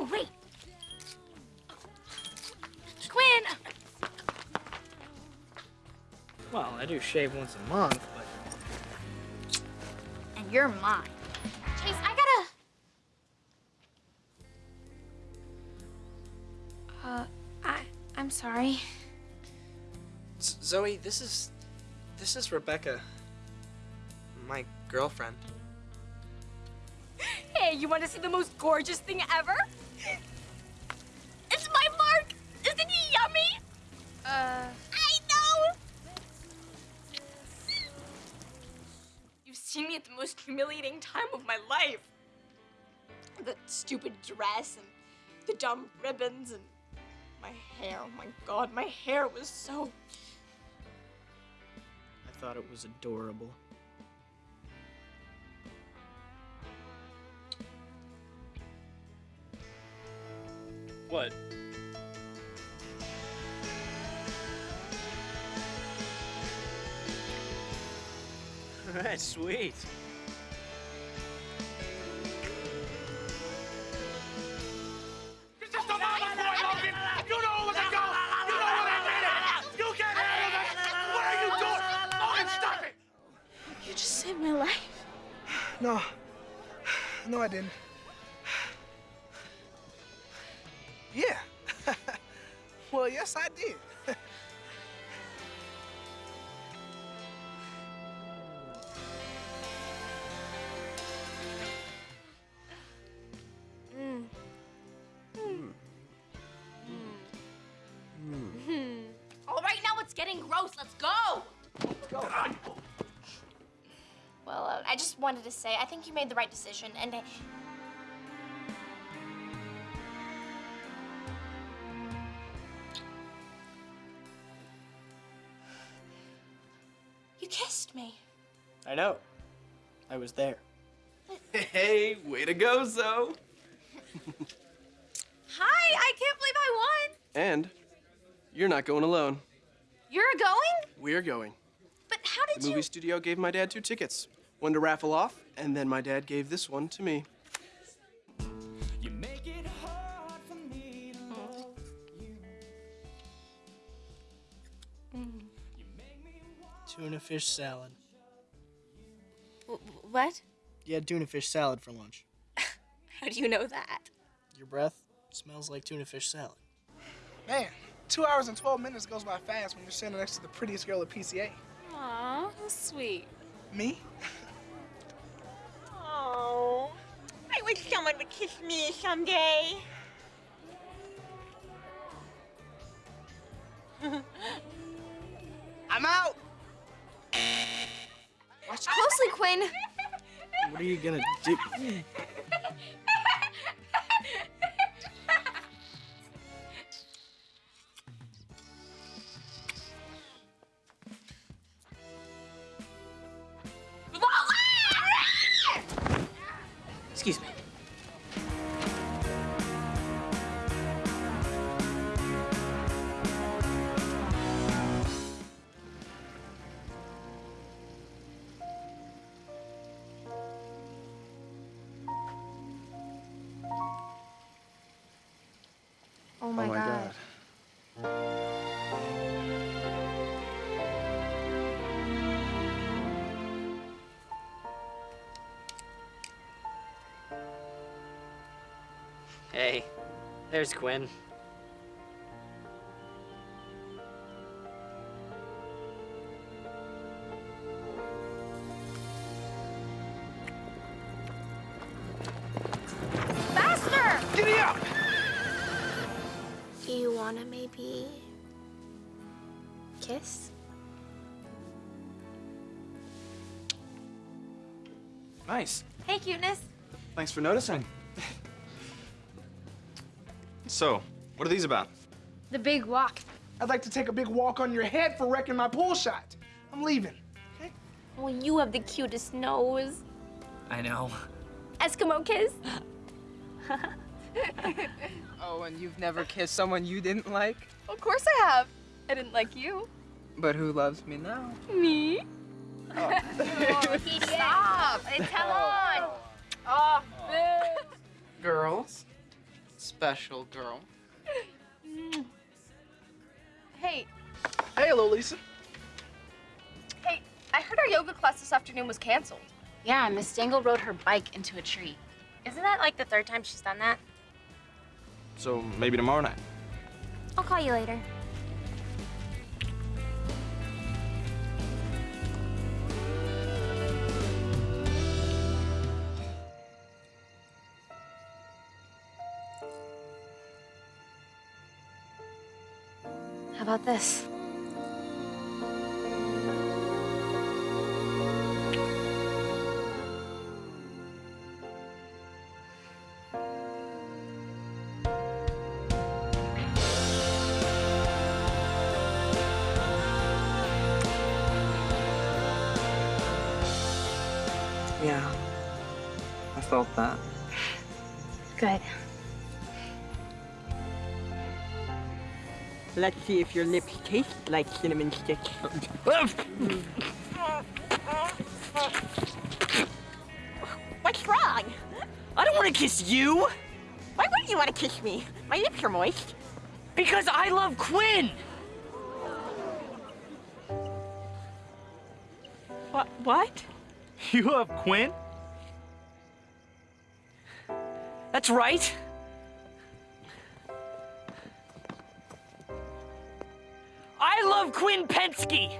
Oh, wait. Quinn! Well, I do shave once a month, but And you're mine. Chase, I gotta. Uh, I I'm sorry. Z- Zoey, this is this is Rebecca, my girlfriend. Hey, you want to see the most gorgeous thing ever? It's my Mark! Isn't he yummy? Uh, I know! You've seen me at the most humiliating time of my life. The stupid dress and the dumb ribbons and my hair. Oh my god, my hair was so. I thought it was adorable. Logan, stop sweet. you just saved my life. No. No, I didn't. Yes, I did. All right, now it's getting gross. Let's go! Well, uh, I just wanted to say I think you made the right decision, and I... You kissed me. I know. I was there. Hey, way to go, Zoey. Hi, I can't believe I won. And you're not going alone. You're going? We're going. But how did The movie studio gave my dad two tickets. One to raffle off, and then my dad gave this one to me. Tuna fish salad. What? You had tuna fish salad for lunch. How do you know that? Your breath smells like tuna fish salad. Man, two hours and 12 minutes goes by fast when you're standing next to the prettiest girl at PCA. Aw, sweet. Me? Oh, I wish someone would kiss me someday. I'm out. Watch closely, Quinn. What are you gonna do? Excuse me. Oh my, god. Hey, there's Quinn. Wanna maybe kiss? Nice. Hey, cuteness. Thanks for noticing. So, what are these about? The big walk. I'd like to take a big walk on your head for wrecking my pool shot. I'm leaving. Oh, you have the cutest nose. I know. Eskimo kiss. Oh, and you've never kissed someone you didn't like? Of course I have. I didn't like you. But who loves me now? Me? Oh. Stop. Tell oh. on. Oh, Girls, special girl. Hey, Hey, hello, Lisa. hey, I heard our yoga class this afternoon was canceled. Yeah, Miss Dangle rode her bike into a tree. Isn't that like the third time she's done that? So maybe tomorrow night. I'll call you later. How about this? Yeah. I felt that. Good. Let's see if your lips taste like cinnamon sticks. What's wrong? I don't want to kiss you Why wouldn't you want to kiss me? My lips are moist. because I love Quinn. What? What? You love Quinn? That's right. I love Quinn Pensky.